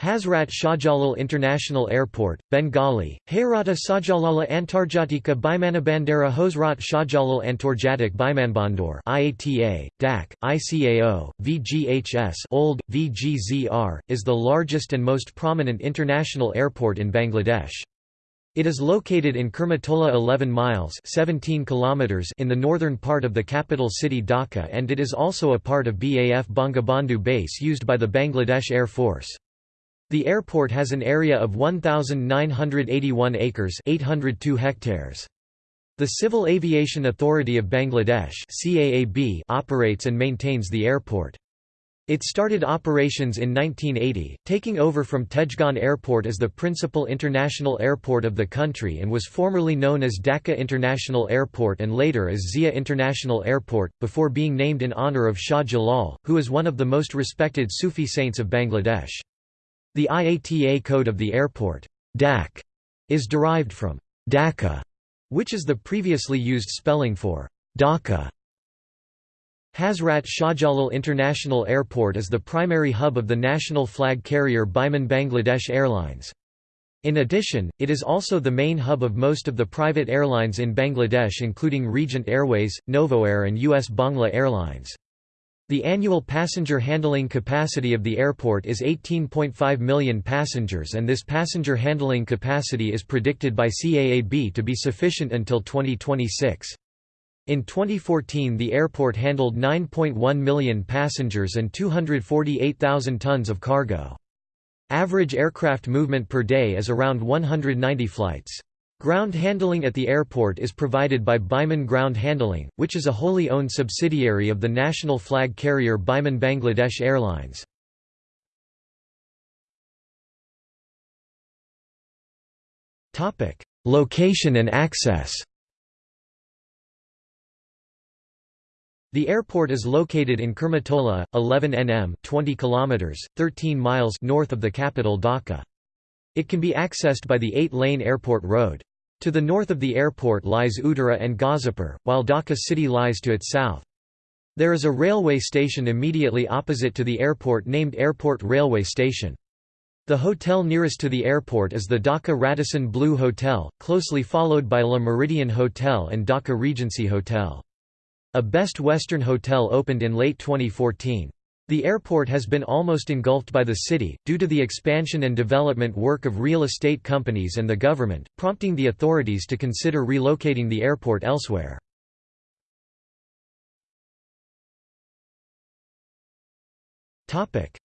Hazrat Shahjalal International Airport, Bengali, Hayrata Shahjalala Antarjatika Bimanabandera Hosrat Shahjalal Antarjatik Bimanbandor IATA, DAC, ICAO, VGHS old, VGZR, is the largest and most prominent international airport in Bangladesh. It is located in Kurmitola 11 miles 17 kilometers in the northern part of the capital city Dhaka and it is also a part of BAF Bangabandhu base used by the Bangladesh Air Force. The airport has an area of 1,981 acres 802 hectares. The Civil Aviation Authority of Bangladesh CAAB operates and maintains the airport. It started operations in 1980, taking over from Tejgaon Airport as the principal international airport of the country and was formerly known as Dhaka International Airport and later as Zia International Airport, before being named in honour of Shah Jalal, who is one of the most respected Sufi saints of Bangladesh. The IATA code of the airport, DAC, is derived from Dacca, which is the previously used spelling for Dhaka. Hazrat Shahjalal International Airport is the primary hub of the national flag carrier Biman Bangladesh Airlines. In addition, it is also the main hub of most of the private airlines in Bangladesh including Regent Airways, Novoair and US Bangla Airlines. The annual passenger handling capacity of the airport is 18.5 million passengers and this passenger handling capacity is predicted by CAAB to be sufficient until 2026. In 2014 the airport handled 9.1 million passengers and 248,000 tons of cargo. Average aircraft movement per day is around 190 flights. Ground handling at the airport is provided by Biman Ground Handling, which is a wholly owned subsidiary of the national flag carrier Biman Bangladesh Airlines. Location and access The airport is located in Kurmitola, 11 nm 20 km, 13 miles north of the capital Dhaka. It can be accessed by the eight-lane airport road. To the north of the airport lies Uttara and Gazipur, while Dhaka city lies to its south. There is a railway station immediately opposite to the airport named Airport Railway Station. The hotel nearest to the airport is the Dhaka Radisson Blu Hotel, closely followed by Le Méridien Hotel and Dhaka Regency Hotel. A Best Western Hotel opened in late 2014. The airport has been almost engulfed by the city, due to the expansion and development work of real estate companies and the government, prompting the authorities to consider relocating the airport elsewhere.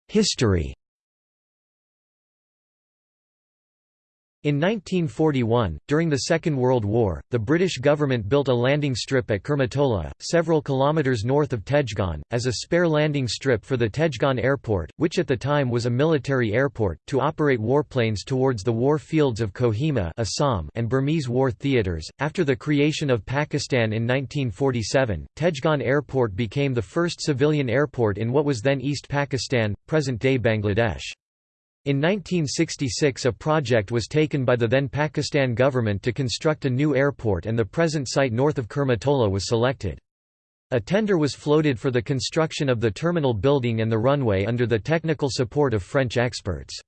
History In 1941, during the Second World War, the British government built a landing strip at Kurmitola, several kilometres north of Tejgaon, as a spare landing strip for the Tejgaon Airport, which at the time was a military airport, to operate warplanes towards the war fields of Kohima Assam and Burmese war theatres. After the creation of Pakistan in 1947, Tejgaon Airport became the first civilian airport in what was then East Pakistan, present-day Bangladesh. In 1966 a project was taken by the then Pakistan government to construct a new airport and the present site north of Kurmitola was selected. A tender was floated for the construction of the terminal building and the runway under the technical support of French experts.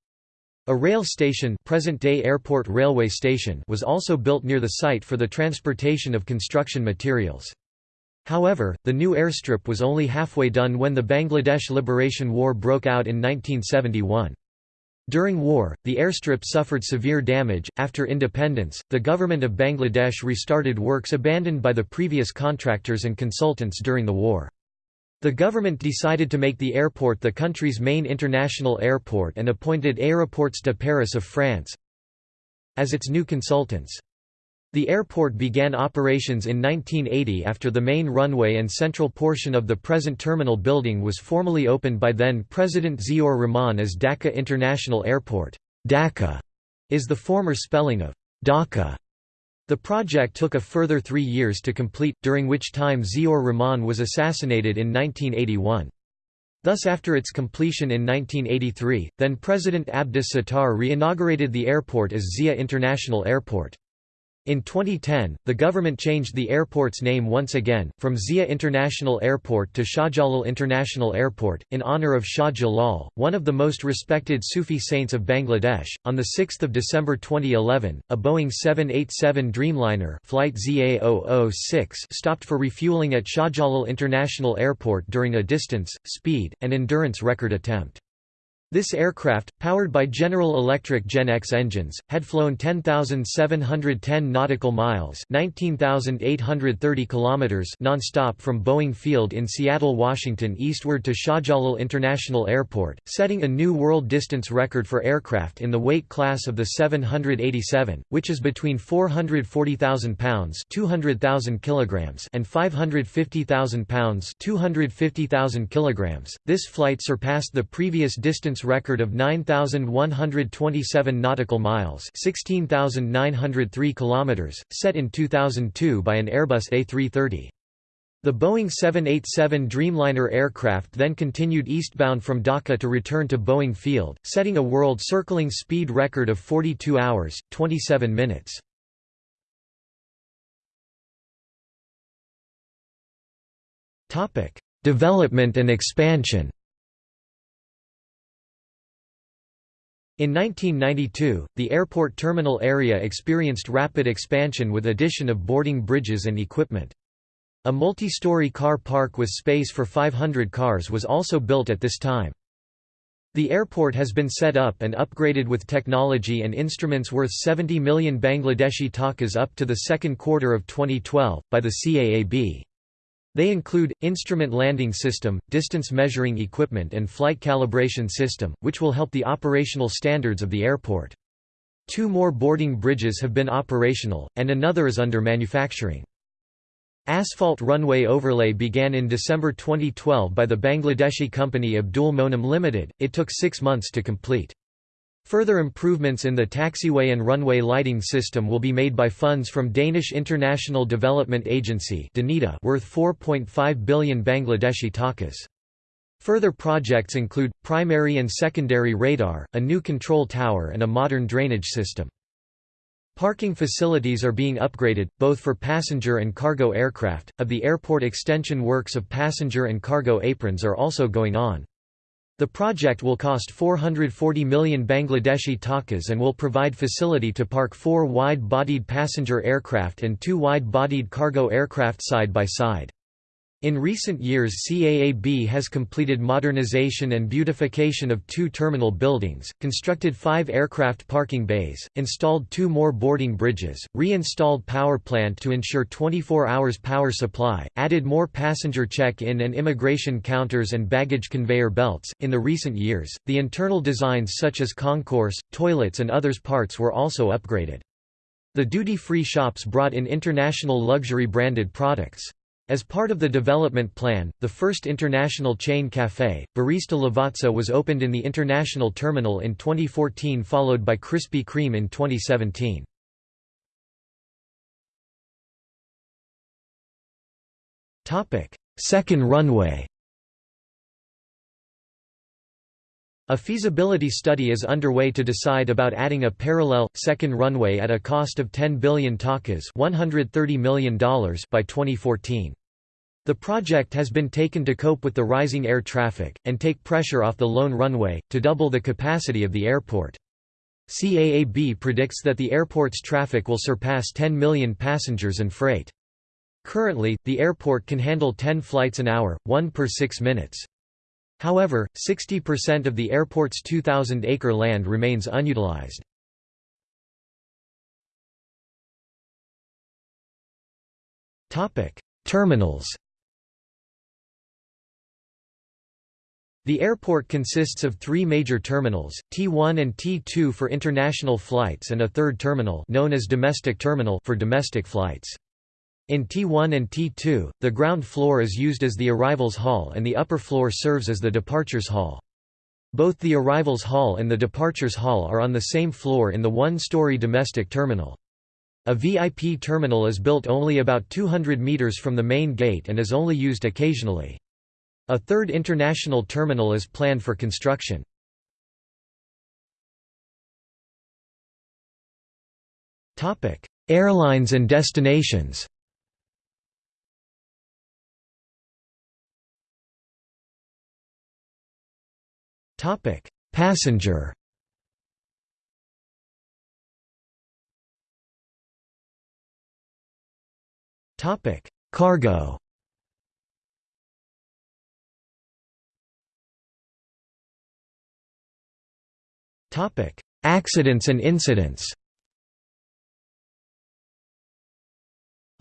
A rail station, present-day airport railway station was also built near the site for the transportation of construction materials. However, the new airstrip was only halfway done when the Bangladesh Liberation War broke out in 1971. During war, the airstrip suffered severe damage. After independence, the government of Bangladesh restarted works abandoned by the previous contractors and consultants during the war. The government decided to make the airport the country's main international airport and appointed Aéroports de Paris of France as its new consultants. The airport began operations in 1980 after the main runway and central portion of the present terminal building was formally opened by then President Ziaur Rahman as Dhaka International Airport. Dacca is the former spelling of Dhaka. The project took a further three years to complete, during which time Ziaur Rahman was assassinated in 1981. Thus after its completion in 1983, then President Abdus Sattar re-inaugurated the airport as Zia International Airport. In 2010, the government changed the airport's name once again, from Zia International Airport to Shahjalal International Airport, in honor of Shah Jalal, one of the most respected Sufi saints of Bangladesh. On 6 December 2011, a Boeing 787 Dreamliner flight ZA006 stopped for refueling at Shahjalal International Airport during a distance, speed, and endurance record attempt. This aircraft, powered by General Electric GEnx engines, had flown 10,710 nautical miles (19,830 kilometers) nonstop from Boeing Field in Seattle, Washington eastward to Shahjalal International Airport, setting a new world distance record for aircraft in the weight class of the 787, which is between 440,000 pounds (200,000 kilograms) and 550,000 pounds (250,000 kilograms). This flight surpassed the previous distance distance record of 9127 nautical miles, 16903 kilometers, set in 2002 by an Airbus A330. The Boeing 787 Dreamliner aircraft then continued eastbound from Dhaka to return to Boeing Field, setting a world-circling speed record of 42 hours, 27 minutes. Development and expansion In 1992, the airport terminal area experienced rapid expansion with addition of boarding bridges and equipment. A multi-story car park with space for 500 cars was also built at this time. The airport has been set up and upgraded with technology and instruments worth 70 million Bangladeshi takas up to the second quarter of 2012, by the CAAB. They include, instrument landing system, distance measuring equipment and flight calibration system, which will help the operational standards of the airport. Two more boarding bridges have been operational, and another is under manufacturing. Asphalt runway overlay began in December 2012 by the Bangladeshi company Abdul Monem Limited, it took six months to complete. Further improvements in the taxiway and runway lighting system will be made by funds from Danish International Development Agency worth 4.5 billion Bangladeshi takas. Further projects include, primary and secondary radar, a new control tower and a modern drainage system. Parking facilities are being upgraded, both for passenger and cargo aircraft. Of the airport extension works of passenger and cargo aprons are also going on. The project will cost 440 million Bangladeshi takas and will provide facility to park four wide-bodied passenger aircraft and two wide-bodied cargo aircraft side by side. In recent years CAAB has completed modernization and beautification of two terminal buildings, constructed five aircraft parking bays, installed two more boarding bridges, reinstalled power plant to ensure 24 hours power supply, added more passenger check-in and immigration counters and baggage conveyor belts. In the recent years, the internal designs such as concourse, toilets and others parts were also upgraded. The duty-free shops brought in international luxury branded products. As part of the development plan, the first international chain café, Barista Lavazza was opened in the international terminal in 2014 followed by Krispy Kreme in 2017. Second runway A feasibility study is underway to decide about adding a parallel, second runway at a cost of 10 billion takas $130 million by 2014. The project has been taken to cope with the rising air traffic, and take pressure off the lone runway, to double the capacity of the airport. CAAB predicts that the airport's traffic will surpass 10 million passengers and freight. Currently, the airport can handle 10 flights an hour, one per six minutes. However, 60% of the airport's 2,000-acre land remains unutilized. Terminals The airport consists of three major terminals, T1 and T2 for international flights and a third terminal known as domestic terminal for domestic flights. In T1 and T2, the ground floor is used as the arrivals hall and the upper floor serves as the departures hall. Both the arrivals hall and the departures hall are on the same floor in the one-story domestic terminal. A VIP terminal is built only about 200 meters from the main gate and is only used occasionally. A third international terminal is planned for construction. Topic Airlines and destinations. Topic: Passenger. Topic: Cargo Accidents and incidents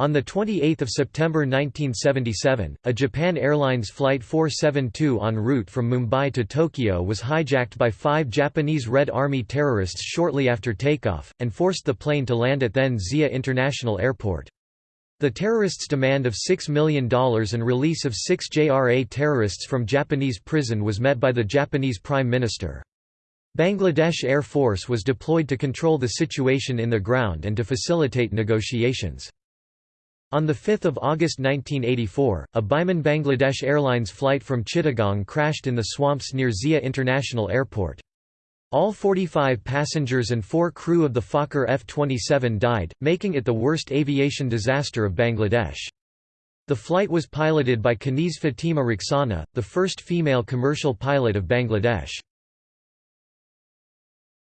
On 28 September 1977, a Japan Airlines Flight 472 en route from Mumbai to Tokyo was hijacked by five Japanese Red Army terrorists shortly after takeoff, and forced the plane to land at then Zia International Airport. The terrorists' demand of $6 million and release of six JRA terrorists from Japanese prison was met by the Japanese Prime Minister. Bangladesh Air Force was deployed to control the situation in the ground and to facilitate negotiations. On 5 August 1984, a Biman Bangladesh Airlines flight from Chittagong crashed in the swamps near Zia International Airport. All 45 passengers and four crew of the Fokker F-27 died, making it the worst aviation disaster of Bangladesh. The flight was piloted by Kaniz Fatima Rukhsana, the first female commercial pilot of Bangladesh.